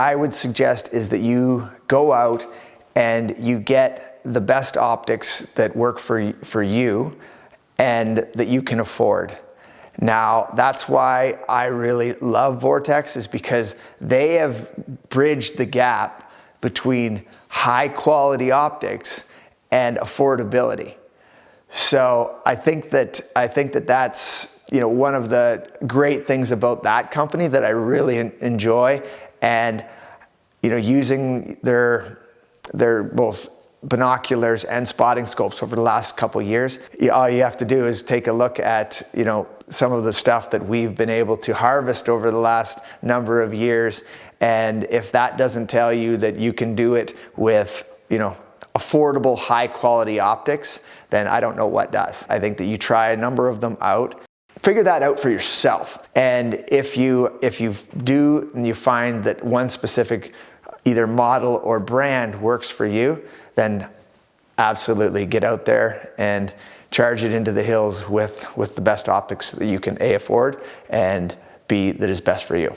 I would suggest is that you go out and you get the best optics that work for, for you and that you can afford. Now, that's why I really love Vortex is because they have bridged the gap between high quality optics and affordability. So I think that I think that that's you know one of the great things about that company that I really enjoy and you know using their their both binoculars and spotting scopes over the last couple years all you have to do is take a look at you know some of the stuff that we've been able to harvest over the last number of years. And if that doesn't tell you that you can do it with you know affordable high quality optics then I don't know what does. I think that you try a number of them out figure that out for yourself. And if you, if you do and you find that one specific either model or brand works for you, then absolutely get out there and charge it into the hills with, with the best optics that you can A, afford and B, that is best for you.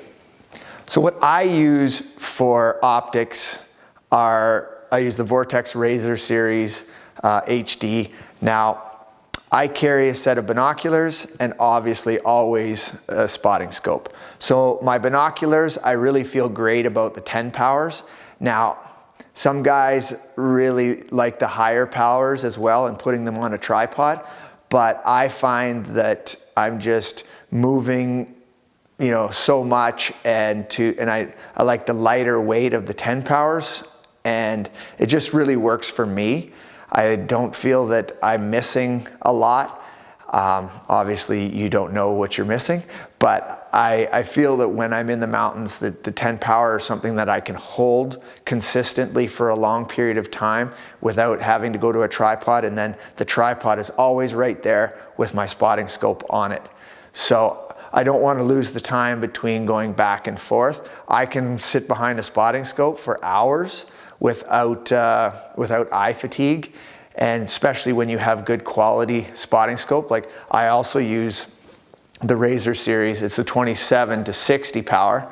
So what I use for optics are, I use the Vortex Razor Series uh, HD. Now, I carry a set of binoculars and obviously always a spotting scope. So my binoculars, I really feel great about the 10 powers. Now, some guys really like the higher powers as well and putting them on a tripod, but I find that I'm just moving you know so much and to and I, I like the lighter weight of the 10 powers and it just really works for me. I don't feel that I'm missing a lot. Um, obviously, you don't know what you're missing, but I, I feel that when I'm in the mountains, that the 10 power is something that I can hold consistently for a long period of time without having to go to a tripod. And then the tripod is always right there with my spotting scope on it. So I don't want to lose the time between going back and forth. I can sit behind a spotting scope for hours without, uh, without eye fatigue. And especially when you have good quality spotting scope. Like I also use the Razor series. It's a 27 to 60 power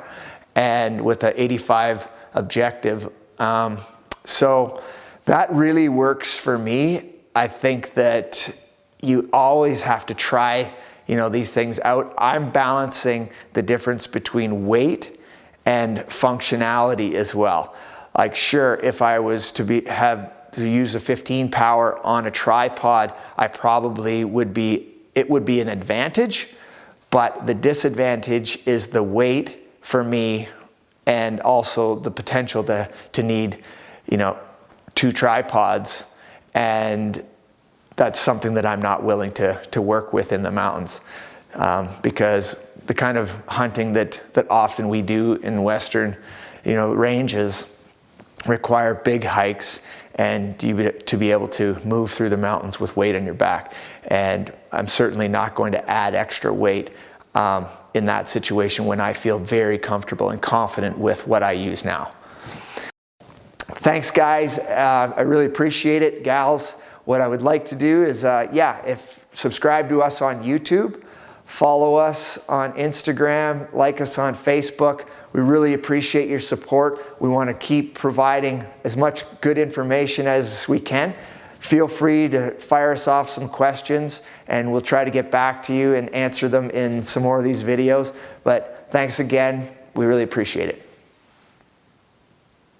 and with an 85 objective. Um, so that really works for me. I think that you always have to try you know these things out. I'm balancing the difference between weight and functionality as well. Like sure, if I was to be have to use a 15 power on a tripod, I probably would be, it would be an advantage, but the disadvantage is the weight for me and also the potential to, to need, you know, two tripods. And that's something that I'm not willing to, to work with in the mountains um, because the kind of hunting that, that often we do in Western, you know, ranges, require big hikes and you to be able to move through the mountains with weight on your back. And I'm certainly not going to add extra weight um, in that situation when I feel very comfortable and confident with what I use now. Thanks guys, uh, I really appreciate it. Gals, what I would like to do is, uh, yeah, if subscribe to us on YouTube, follow us on Instagram, like us on Facebook, we really appreciate your support. We want to keep providing as much good information as we can. Feel free to fire us off some questions and we'll try to get back to you and answer them in some more of these videos. But thanks again. We really appreciate it.